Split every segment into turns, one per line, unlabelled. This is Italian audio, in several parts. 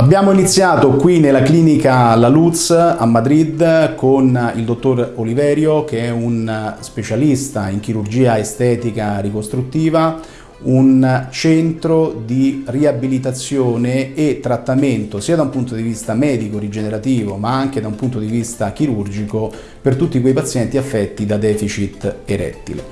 Abbiamo iniziato qui nella clinica La Luz a Madrid con il dottor Oliverio che è un specialista in chirurgia estetica ricostruttiva, un centro di riabilitazione e trattamento sia da un punto di vista medico rigenerativo ma anche da un punto di vista chirurgico per tutti quei pazienti affetti da deficit erettile.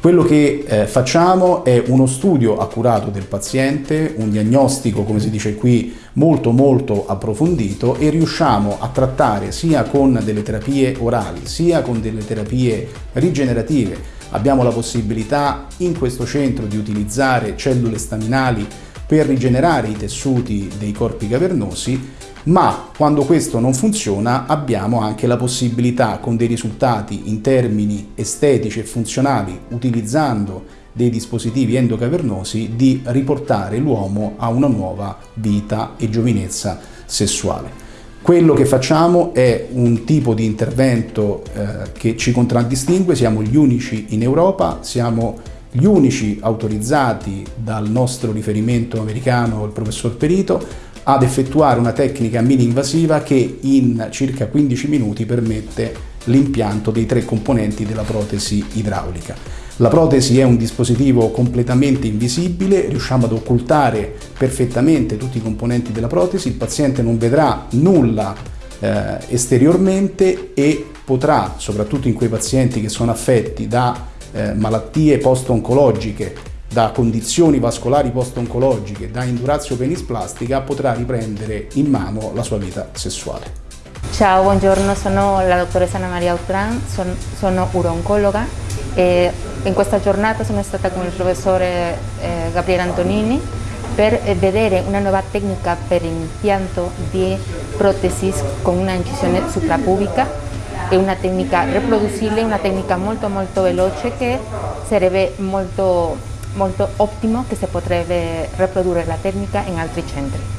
Quello che eh, facciamo è uno studio accurato del paziente, un diagnostico, come si dice qui, molto molto approfondito e riusciamo a trattare sia con delle terapie orali, sia con delle terapie rigenerative. Abbiamo la possibilità in questo centro di utilizzare cellule staminali per rigenerare i tessuti dei corpi cavernosi ma quando questo non funziona abbiamo anche la possibilità con dei risultati in termini estetici e funzionali utilizzando dei dispositivi endocavernosi di riportare l'uomo a una nuova vita e giovinezza sessuale. Quello che facciamo è un tipo di intervento eh, che ci contraddistingue, siamo gli unici in Europa, siamo gli unici autorizzati dal nostro riferimento americano, il professor Perito, ad effettuare una tecnica mini-invasiva che in circa 15 minuti permette l'impianto dei tre componenti della protesi idraulica. La protesi è un dispositivo completamente invisibile, riusciamo ad occultare perfettamente tutti i componenti della protesi, il paziente non vedrà nulla eh, esteriormente e potrà, soprattutto in quei pazienti che sono affetti da eh, malattie post-oncologiche da condizioni vascolari post-oncologiche, da indurazio penisplastica, potrà riprendere in mano la sua vita sessuale.
Ciao, buongiorno, sono la dottoressa Anna Maria Outran, son, sono urologa e in questa giornata sono stata con il professore eh, Gabriele Antonini per vedere una nuova tecnica per impianto di protesi con una incisione suprapubica è una tecnica riproducibile, una tecnica molto molto veloce che sarebbe molto molto ottimo che si potrebbe riprodurre la tecnica in altri centri.